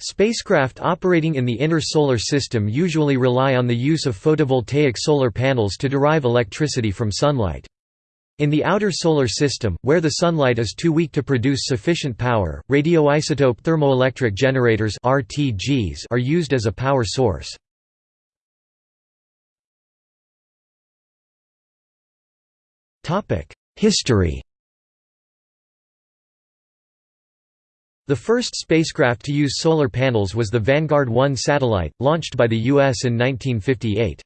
Spacecraft operating in the inner solar system usually rely on the use of photovoltaic solar panels to derive electricity from sunlight. In the outer solar system, where the sunlight is too weak to produce sufficient power, radioisotope thermoelectric generators (RTGs) are used as a power source. Topic: History The first spacecraft to use solar panels was the Vanguard 1 satellite, launched by the U.S. in 1958.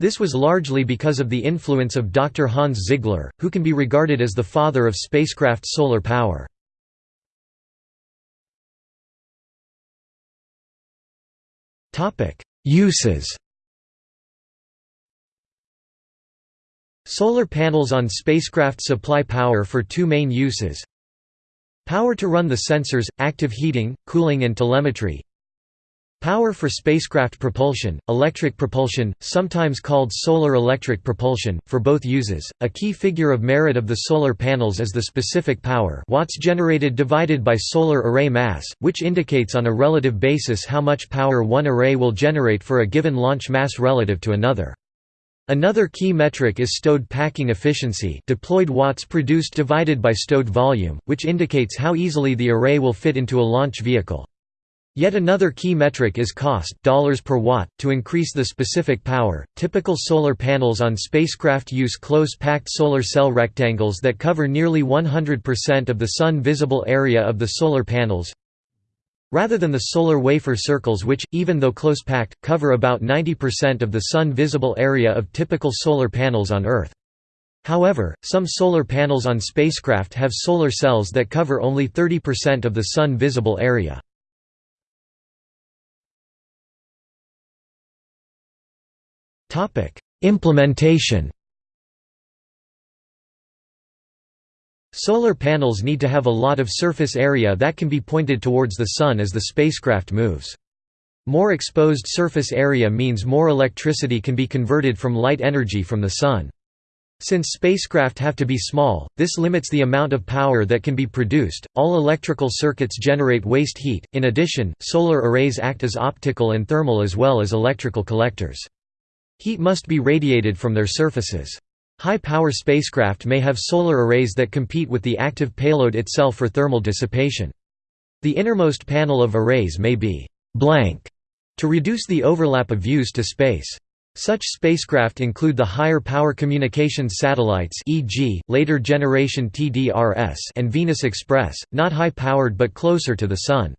This was largely because of the influence of Dr. Hans Ziegler, who can be regarded as the father of spacecraft solar power. Uses Solar panels on spacecraft supply power for two main uses Power to run the sensors, active heating, cooling and telemetry Power for spacecraft propulsion, electric propulsion, sometimes called solar electric propulsion, for both uses. A key figure of merit of the solar panels is the specific power watts generated divided by solar array mass, which indicates on a relative basis how much power one array will generate for a given launch mass relative to another. Another key metric is stowed packing efficiency deployed watts produced divided by stowed volume, which indicates how easily the array will fit into a launch vehicle. Yet another key metric is cost dollars per watt. To increase the specific power, typical solar panels on spacecraft use close-packed solar cell rectangles that cover nearly 100% of the sun visible area of the solar panels, rather than the solar wafer circles which, even though close-packed, cover about 90% of the sun visible area of typical solar panels on Earth. However, some solar panels on spacecraft have solar cells that cover only 30% of the sun visible area. Implementation Solar panels need to have a lot of surface area that can be pointed towards the Sun as the spacecraft moves. More exposed surface area means more electricity can be converted from light energy from the Sun. Since spacecraft have to be small, this limits the amount of power that can be produced. All electrical circuits generate waste heat. In addition, solar arrays act as optical and thermal as well as electrical collectors. Heat must be radiated from their surfaces. High-power spacecraft may have solar arrays that compete with the active payload itself for thermal dissipation. The innermost panel of arrays may be «blank» to reduce the overlap of views to space. Such spacecraft include the higher power communications satellites e.g., later generation TDRS and Venus Express, not high-powered but closer to the Sun.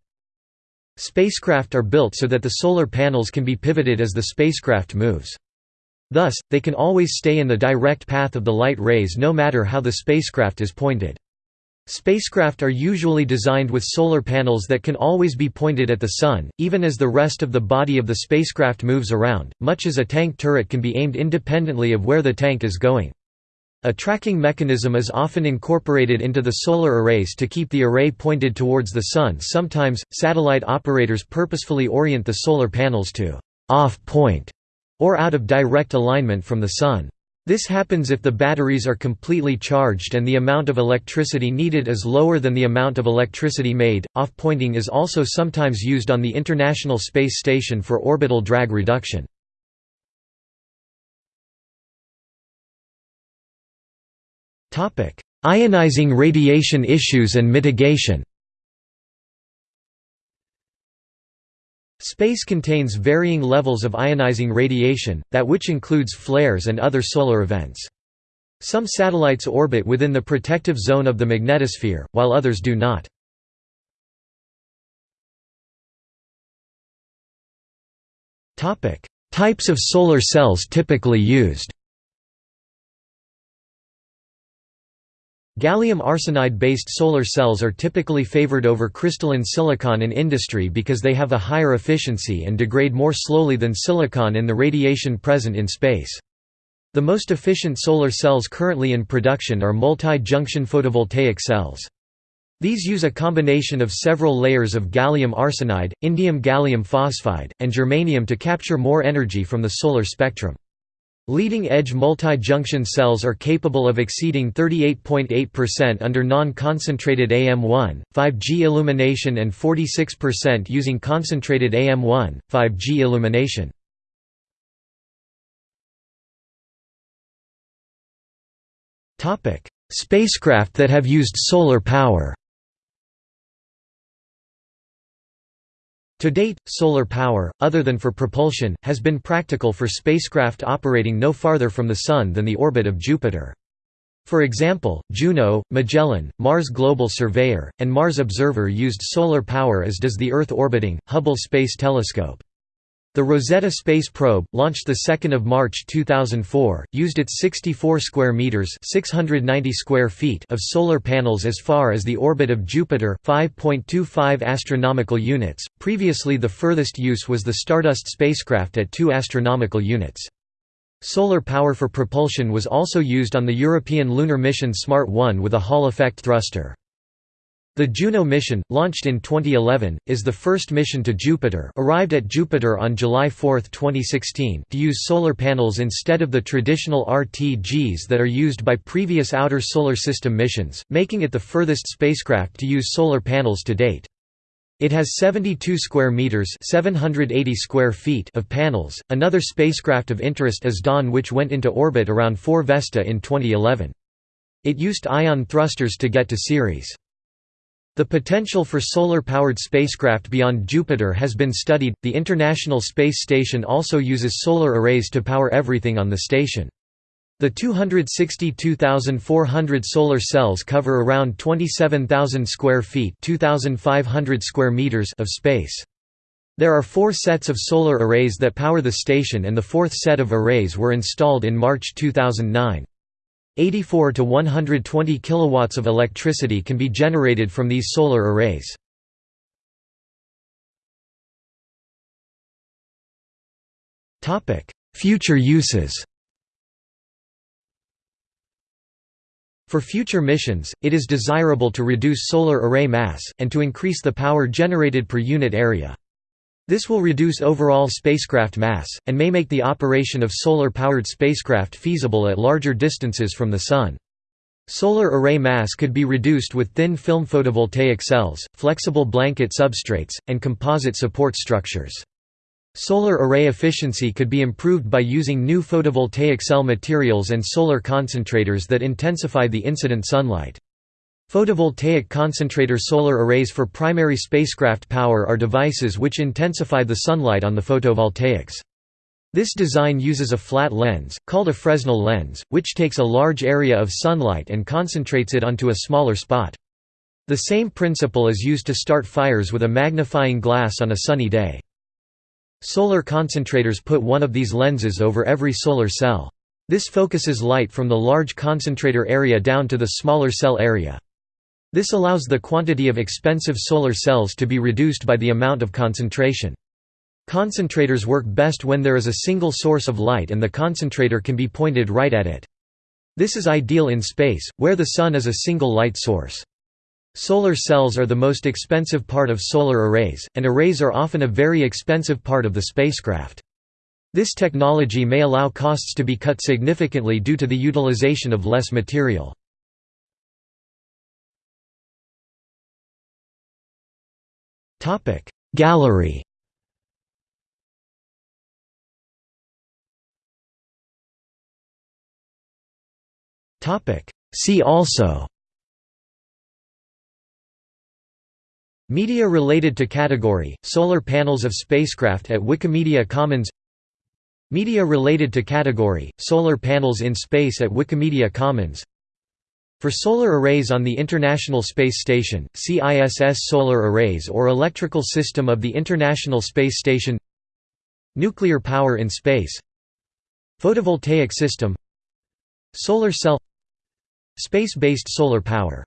Spacecraft are built so that the solar panels can be pivoted as the spacecraft moves. Thus, they can always stay in the direct path of the light rays no matter how the spacecraft is pointed. Spacecraft are usually designed with solar panels that can always be pointed at the Sun, even as the rest of the body of the spacecraft moves around, much as a tank turret can be aimed independently of where the tank is going. A tracking mechanism is often incorporated into the solar arrays to keep the array pointed towards the Sun sometimes, satellite operators purposefully orient the solar panels to «off-point» or out of direct alignment from the Sun. This happens if the batteries are completely charged and the amount of electricity needed is lower than the amount of electricity made. Off pointing is also sometimes used on the International Space Station for orbital drag reduction. Ionizing radiation issues and mitigation Space contains varying levels of ionizing radiation, that which includes flares and other solar events. Some satellites orbit within the protective zone of the magnetosphere, while others do not. Types of solar cells typically used Gallium arsenide-based solar cells are typically favored over crystalline silicon in industry because they have a higher efficiency and degrade more slowly than silicon in the radiation present in space. The most efficient solar cells currently in production are multi-junction photovoltaic cells. These use a combination of several layers of gallium arsenide, indium gallium phosphide, and germanium to capture more energy from the solar spectrum. Leading-edge multi-junction cells are capable of exceeding 38.8% under non-concentrated AM1, 5G illumination and 46% using concentrated AM1, 5G illumination. Spacecraft that have used solar power To date, solar power, other than for propulsion, has been practical for spacecraft operating no farther from the Sun than the orbit of Jupiter. For example, Juno, Magellan, Mars Global Surveyor, and Mars Observer used solar power as does the Earth-orbiting, Hubble Space Telescope. The Rosetta Space Probe, launched 2 March 2004, used its 64 square meters (690 square feet) of solar panels as far as the orbit of Jupiter, 5.25 astronomical units. Previously, the furthest use was the Stardust spacecraft at 2 astronomical units. Solar power for propulsion was also used on the European lunar mission SMART 1 with a Hall effect thruster. The Juno mission, launched in 2011, is the first mission to Jupiter arrived at Jupiter on July 4, 2016 to use solar panels instead of the traditional RTGs that are used by previous Outer Solar System missions, making it the furthest spacecraft to use solar panels to date. It has 72 square meters (780 square feet) of panels. Another spacecraft of interest is Dawn which went into orbit around 4 Vesta in 2011. It used ion thrusters to get to Ceres. The potential for solar-powered spacecraft beyond Jupiter has been studied. The International Space Station also uses solar arrays to power everything on the station. The 262,400 solar cells cover around 27,000 square feet (2,500 square meters) of space. There are four sets of solar arrays that power the station and the fourth set of arrays were installed in March 2009. 84 to 120 kilowatts of electricity can be generated from these solar arrays. Topic: Future uses. For future missions, it is desirable to reduce solar array mass, and to increase the power generated per unit area. This will reduce overall spacecraft mass, and may make the operation of solar-powered spacecraft feasible at larger distances from the Sun. Solar array mass could be reduced with thin film photovoltaic cells, flexible blanket substrates, and composite support structures. Solar array efficiency could be improved by using new photovoltaic cell materials and solar concentrators that intensify the incident sunlight. Photovoltaic concentrator solar arrays for primary spacecraft power are devices which intensify the sunlight on the photovoltaics. This design uses a flat lens, called a Fresnel lens, which takes a large area of sunlight and concentrates it onto a smaller spot. The same principle is used to start fires with a magnifying glass on a sunny day. Solar concentrators put one of these lenses over every solar cell. This focuses light from the large concentrator area down to the smaller cell area. This allows the quantity of expensive solar cells to be reduced by the amount of concentration. Concentrators work best when there is a single source of light and the concentrator can be pointed right at it. This is ideal in space, where the Sun is a single light source. Solar cells are the most expensive part of solar arrays, and arrays are often a very expensive part of the spacecraft. This technology may allow costs to be cut significantly due to the utilization of less material. Topic. Gallery. Topic. See also. Media related to category, solar panels of spacecraft at Wikimedia Commons. Media related to category, solar panels in space at Wikimedia Commons for solar arrays on the International Space Station, see ISS solar arrays or electrical system of the International Space Station Nuclear power in space Photovoltaic system Solar cell Space-based solar power